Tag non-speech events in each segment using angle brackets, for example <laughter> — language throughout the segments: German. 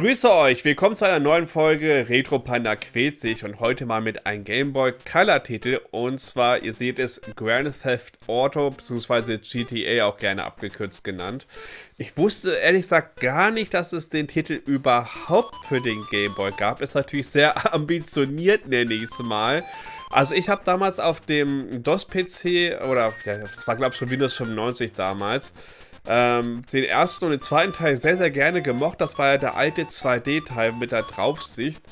Grüße euch, willkommen zu einer neuen Folge Retro Panda quält sich und heute mal mit einem Game Boy Color Titel und zwar, ihr seht es, Grand Theft Auto bzw. GTA auch gerne abgekürzt genannt. Ich wusste ehrlich gesagt gar nicht, dass es den Titel überhaupt für den Game Boy gab. Ist natürlich sehr <laughs> ambitioniert, nenne ich es mal. Also ich habe damals auf dem DOS-PC, oder ja, das war glaube ich schon Windows 95 damals, ähm, den ersten und den zweiten Teil sehr, sehr gerne gemocht. Das war ja der alte 2D-Teil mit der Draufsicht.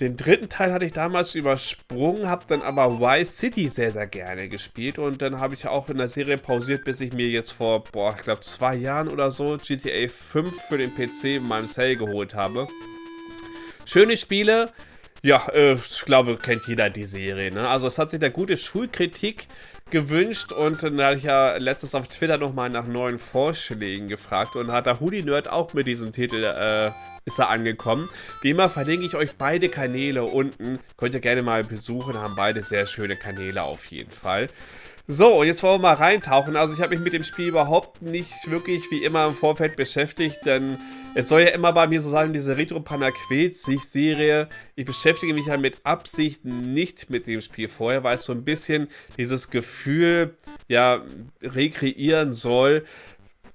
Den dritten Teil hatte ich damals übersprungen, habe dann aber Y-City sehr, sehr gerne gespielt und dann habe ich auch in der Serie pausiert, bis ich mir jetzt vor, boah, ich glaube zwei Jahren oder so GTA 5 für den PC in meinem Cell geholt habe. Schöne Spiele, ja, äh, ich glaube, kennt jeder die Serie. Ne? Also es hat sich eine gute Schulkritik gewünscht und dann hatte ich ja letztens auf Twitter nochmal nach neuen Vorschlägen gefragt und hat der Hoodie Nerd auch mit diesem Titel äh, ist er angekommen. Wie immer verlinke ich euch beide Kanäle unten. Könnt ihr gerne mal besuchen, haben beide sehr schöne Kanäle auf jeden Fall. So, jetzt wollen wir mal reintauchen. Also ich habe mich mit dem Spiel überhaupt nicht wirklich wie immer im Vorfeld beschäftigt, denn es soll ja immer bei mir so sein, diese Retro quält sich Serie. Ich beschäftige mich ja mit Absicht nicht mit dem Spiel vorher, weil es so ein bisschen dieses Gefühl ja rekreieren soll,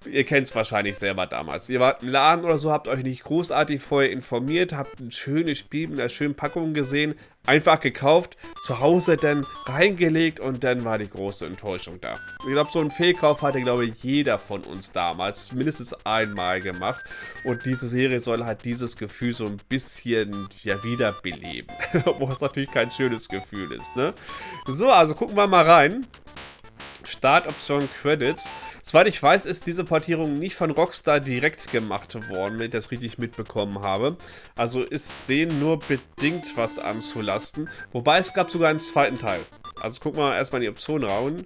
ihr kennt es wahrscheinlich selber damals. Ihr wart im Laden oder so, habt euch nicht großartig vorher informiert, habt ein schönes Spiel mit einer schönen Packung gesehen, einfach gekauft, zu Hause dann reingelegt und dann war die große Enttäuschung da. Ich glaube, so einen Fehlkauf hatte, glaube ich, jeder von uns damals mindestens einmal gemacht und diese Serie soll halt dieses Gefühl so ein bisschen ja wiederbeleben, <laughs> obwohl es natürlich kein schönes Gefühl ist, ne? So, also gucken wir mal rein. Startoption Credits. Soweit ich weiß, ist diese Portierung nicht von Rockstar direkt gemacht worden, wenn ich das richtig mitbekommen habe. Also ist denen nur bedingt was anzulasten. Wobei es gab sogar einen zweiten Teil. Also gucken wir erstmal in die Optionen rauen.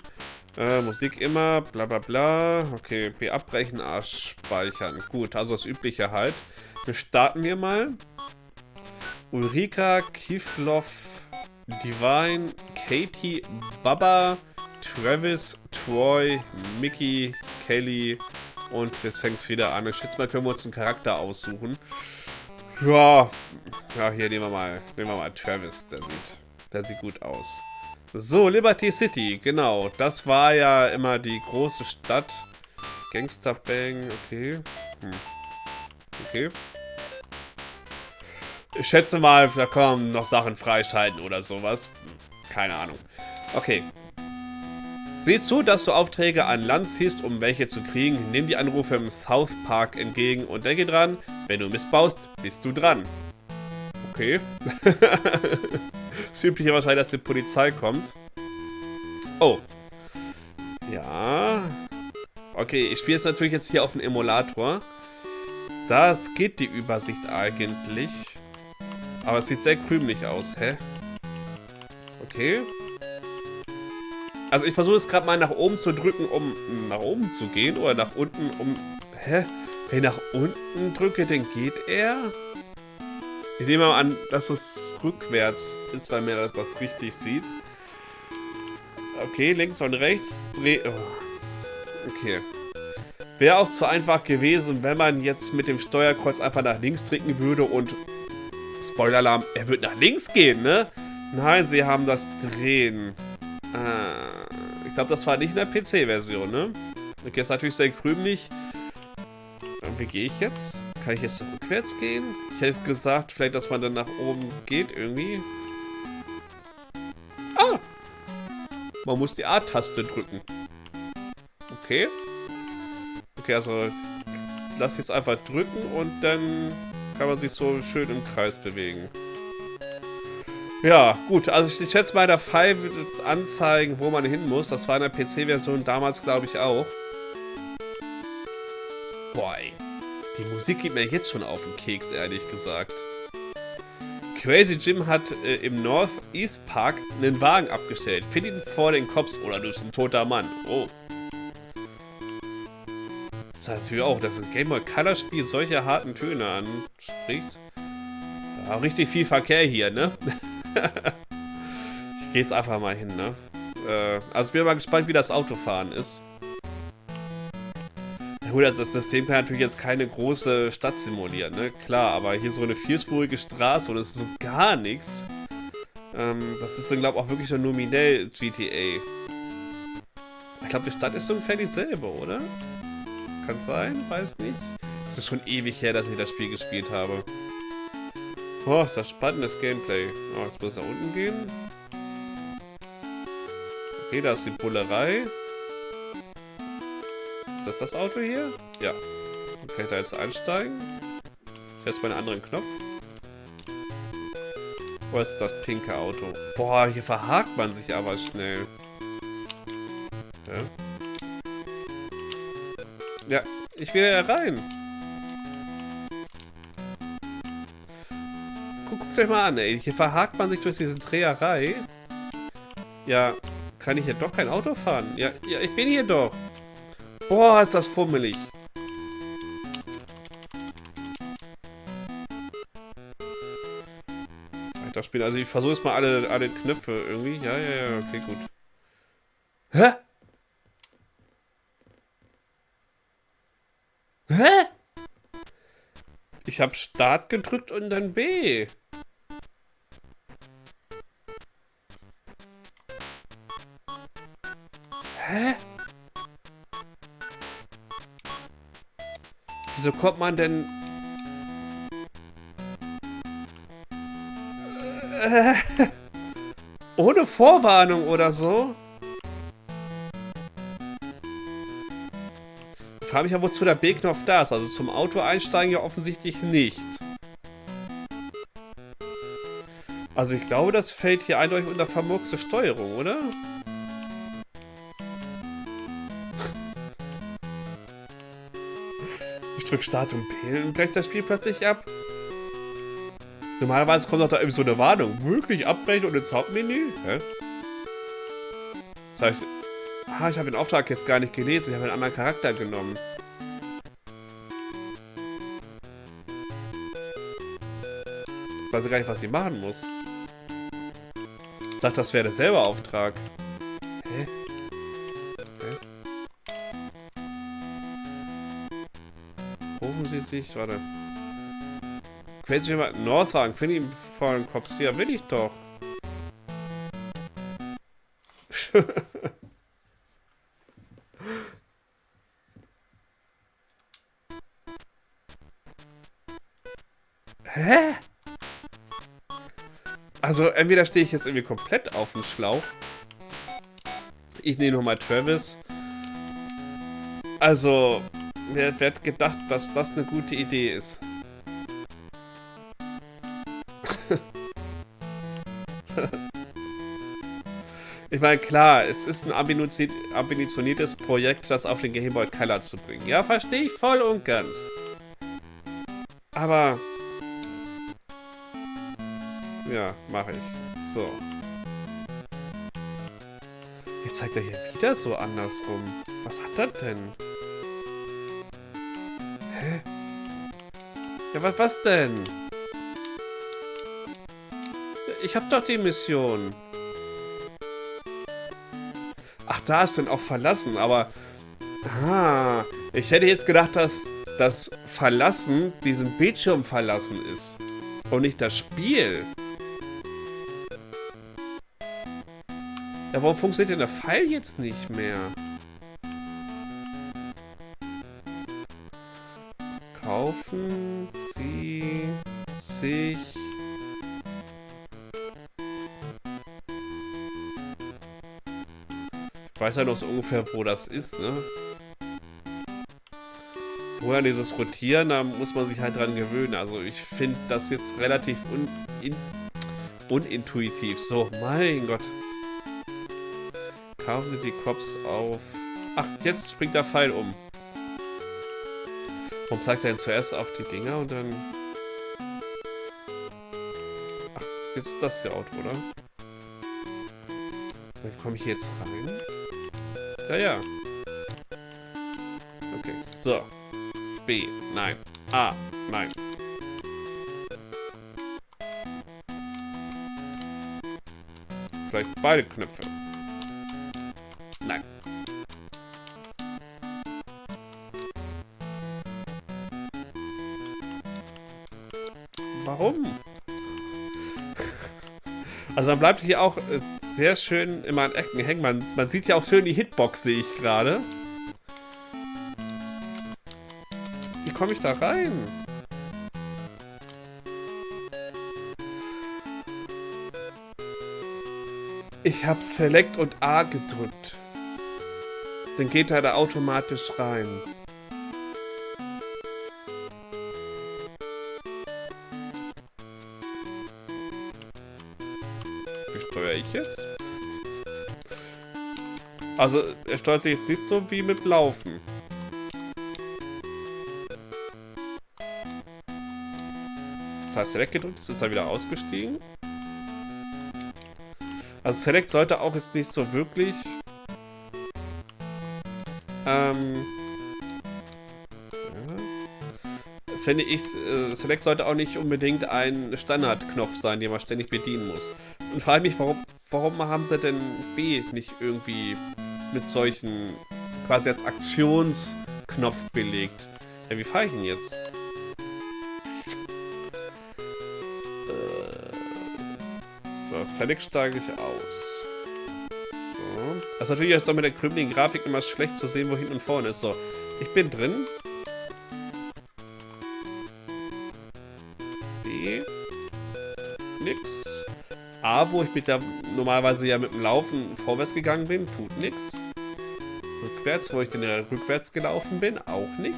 Äh, Musik immer, bla bla bla. Okay, B abbrechen, A speichern. Gut, also das Übliche halt. Wir starten wir mal. Ulrika, Kiflov, Divine, Katie, Baba, Travis, Troy, Mickey, Kelly und jetzt fängt es wieder an. Ich schätze mal, können wir uns einen Charakter aussuchen. Ja, ja, hier nehmen wir mal, nehmen wir mal Travis, der sieht, der sieht gut aus. So, Liberty City, genau. Das war ja immer die große Stadt. Gangster Bang, okay. Hm. Okay. Ich schätze mal, da kommen noch Sachen freischalten oder sowas. Keine Ahnung. Okay, Sieh zu, dass du Aufträge an Land ziehst, um welche zu kriegen. Nimm die Anrufe im South Park entgegen und denke dran, wenn du missbaust, bist du dran. Okay. <laughs> das übliche wahrscheinlich, dass die Polizei kommt. Oh. Ja. Okay, ich spiele es natürlich jetzt hier auf dem Emulator. Da geht die Übersicht eigentlich. Aber es sieht sehr krümelig aus, hä? Okay. Also ich versuche es gerade mal nach oben zu drücken, um nach oben zu gehen. Oder nach unten, um... Hä? Wenn ich nach unten drücke, dann geht er? Ich nehme mal an, dass es rückwärts ist, weil mir das richtig sieht. Okay, links und rechts. Dreh... Oh. Okay. Wäre auch zu einfach gewesen, wenn man jetzt mit dem Steuerkreuz einfach nach links drücken würde und... Spoiler-Alarm, er wird nach links gehen, ne? Nein, sie haben das Drehen. Ich glaube, das war nicht in der PC-Version, ne? Okay, ist natürlich sehr krümelig. Wie gehe ich jetzt? Kann ich jetzt rückwärts gehen? Ich hätte gesagt, vielleicht, dass man dann nach oben geht irgendwie. Ah! Man muss die A-Taste drücken. Okay. Okay, also lass jetzt einfach drücken und dann kann man sich so schön im Kreis bewegen. Ja, gut. Also ich schätze mal, der Pfeil wird anzeigen, wo man hin muss. Das war in der PC-Version damals, glaube ich, auch. Boah, ey. Die Musik geht mir jetzt schon auf den Keks, ehrlich gesagt. Crazy Jim hat äh, im Northeast Park einen Wagen abgestellt. Find ihn vor den Cops oder du bist ein toter Mann. Oh. Das ist natürlich auch, dass ein Game Boy Color Spiel solche harten Töne anspricht. Ja, richtig viel Verkehr hier, ne? <laughs> <laughs> ich gehe jetzt einfach mal hin, ne? Äh, also ich bin mal gespannt, wie das Autofahren ist. gut, also das System kann natürlich jetzt keine große Stadt simulieren, ne? Klar, aber hier so eine vierspurige Straße und es ist so gar nichts. Ähm, das ist dann, glaube ich, auch wirklich so nominell GTA. Ich glaube, die Stadt ist so ungefähr dieselbe, oder? Kann sein, weiß nicht. Es ist schon ewig her, dass ich das Spiel gespielt habe. Oh, ist das spannendes Gameplay. Oh, jetzt muss er unten gehen. Okay, da ist die Bullerei. Ist das das Auto hier? Ja. Ich da jetzt einsteigen. Jetzt meinen anderen Knopf. Wo ist das pinke Auto? Boah, hier verhakt man sich aber schnell. Ja. Ja, ich will ja rein. Guckt euch mal an, ey. Hier verhakt man sich durch diese Dreherei. Ja, kann ich hier doch kein Auto fahren? Ja, ja, ich bin hier doch. Boah, ist das fummelig. Weiterspielen. Also ich versuche jetzt mal alle, alle Knöpfe irgendwie. Ja, ja, ja, okay, gut. Hä? Hä? Ich habe Start gedrückt und dann B. Hä? Wieso kommt man denn... Äh, ohne Vorwarnung oder so? Ich frage mich ja, wozu der B-Knopf da ist. Also zum Auto einsteigen ja offensichtlich nicht. Also ich glaube, das fällt hier eindeutig unter vermurkste Steuerung, oder? Ich drück Start und P und brecht das Spiel plötzlich ab. Normalerweise kommt doch da irgendwie so eine Warnung. Wirklich abbrechen und ins Hauptmenü? Hä? Das heißt, ah, ich habe den Auftrag jetzt gar nicht gelesen. Ich habe einen anderen Charakter genommen. Ich weiß gar nicht, was sie machen muss. Ich dachte, das wäre derselbe Auftrag. Hä? Sich, warte. Crazy jemand Northang, finde ihn vor den Kopf. Ja, will ich doch. <laughs> Hä? Also, entweder stehe ich jetzt irgendwie komplett auf dem Schlauch. Ich nehme nochmal Travis. Also, wer, wer hat gedacht, dass das eine gute Idee ist? <laughs> ich meine, klar, es ist ein ambitioniertes Projekt, das auf den Game Boy Color zu bringen. Ja, verstehe ich voll und ganz. Aber... Ja, mache ich. So. Jetzt zeigt er hier wieder so andersrum. Was hat er denn? Ja, was, was denn? Ich hab doch die Mission. Ach, da ist dann auch verlassen, aber... Ah, ich hätte jetzt gedacht, dass das Verlassen diesen Bildschirm verlassen ist. Und nicht das Spiel. Ja, warum funktioniert denn der Pfeil jetzt nicht mehr? Kaufen Sie sich... Ich weiß ja noch so ungefähr, wo das ist, ne? Vorher dieses Rotieren, da muss man sich halt dran gewöhnen. Also ich finde das jetzt relativ un in unintuitiv. So, mein Gott. Kaufen Sie die Cops auf... Ach, jetzt springt der Pfeil um. Warum zeigt er denn zuerst auf die Dinger und dann... Ach, jetzt ist das der Auto, oder? Wie komme ich hier jetzt rein? Ja, ja. Okay, so. B, nein. A, nein. Vielleicht beide Knöpfe. Warum? Also man bleibt hier auch äh, sehr schön immer an Ecken hängen. Man, man sieht ja auch schön die Hitbox, sehe ich gerade. Wie komme ich da rein? Ich habe Select und A gedrückt. Dann geht er da automatisch rein. Ich jetzt? Also, er steuert sich jetzt nicht so wie mit Laufen. Das heißt, Select gedrückt, ist er wieder ausgestiegen. Also Select sollte auch jetzt nicht so wirklich ähm. Finde ich, äh, Select sollte auch nicht unbedingt ein Standardknopf sein, den man ständig bedienen muss. Und frage mich, warum, warum haben sie denn B nicht irgendwie mit solchen quasi als Aktionsknopf belegt? Ja, wie fahre ich ihn jetzt? Äh, so, Select steige ich aus. Das ist natürlich jetzt auch mit der krümmeligen Grafik immer schlecht zu sehen, wo hinten und vorne ist. So, ich bin drin. Wo ich mit der normalerweise ja mit dem Laufen vorwärts gegangen bin, tut nix. Rückwärts, wo ich dann ja rückwärts gelaufen bin, auch nix.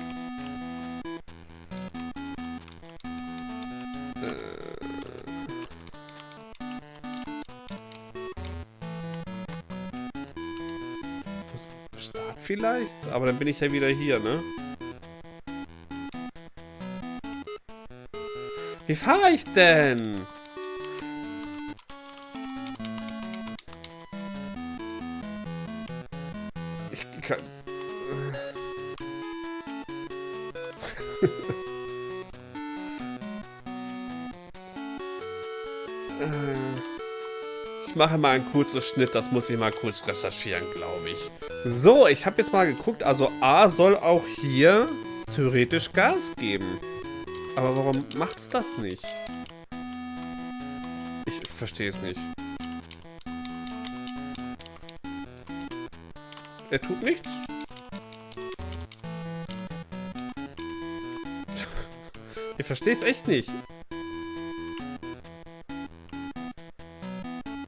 vielleicht? Aber dann bin ich ja wieder hier, ne? Wie fahre ich denn? Ich mache mal einen kurzen Schnitt, das muss ich mal kurz recherchieren, glaube ich. So, ich habe jetzt mal geguckt. Also A soll auch hier theoretisch Gas geben. Aber warum macht's das nicht? Ich verstehe es nicht. Er tut nichts. <laughs> ich verstehe es echt nicht.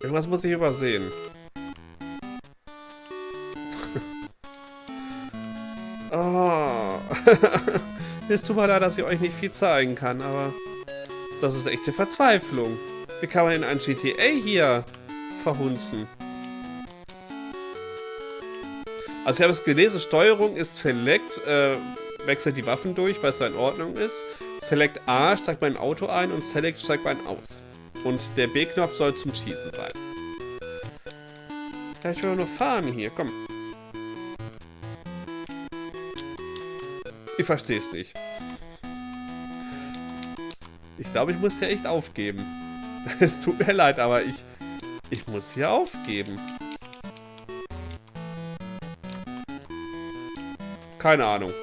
Irgendwas muss ich übersehen. <laughs> Oh. <laughs> es tut mir leid, dass ich euch nicht viel zeigen kann, aber das ist echte Verzweiflung. Wie kann man in ein GTA hier verhunzen? Also ich habe es gelesen, Steuerung ist Select, äh, wechselt die Waffen durch, weil es so in Ordnung ist. Select A steigt mein Auto ein und Select steigt mein aus. Und der B-Knopf soll zum Schießen sein. Ja, ich will nur fahren hier, komm. Ich verstehe es nicht. Ich glaube, ich muss hier echt aufgeben. <laughs> Es tut mir leid, aber ich, ich muss hier aufgeben. Keine Ahnung.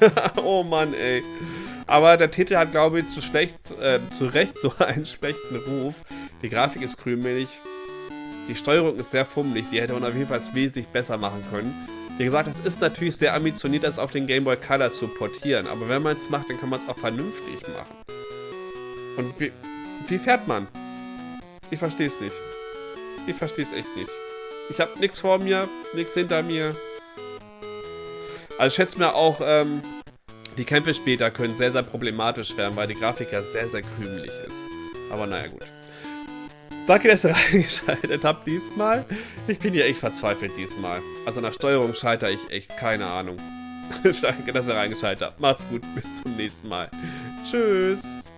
<laughs> oh Mann, ey. Aber der Titel hat, glaube ich, zu schlecht, äh, zu Recht so <laughs> einen schlechten Ruf. Die Grafik ist krümelig. Die Steuerung ist sehr fummelig. Die hätte man auf jeden Fall wesentlich besser machen können. Wie gesagt, es ist natürlich sehr ambitioniert, das auf den Game Boy Color zu portieren. Aber wenn man es macht, dann kann man es auch vernünftig machen. Und wie, wie fährt man? Ich verstehe es nicht. Ich verstehe es echt nicht. Ich habe nichts vor mir, nichts hinter mir. Also schätze mir auch, ähm, die Kämpfe später können sehr, sehr problematisch werden, weil die Grafik ja sehr, sehr krümelig ist. Aber naja, gut. Danke, dass ihr <laughs> reingeschaltet habt diesmal. Ich bin hier echt verzweifelt diesmal. Also nach Steuerung scheitere ich echt, keine Ahnung. <laughs> Danke, dass ihr reingeschaltet habt. Macht's gut, bis zum nächsten Mal. Tschüss.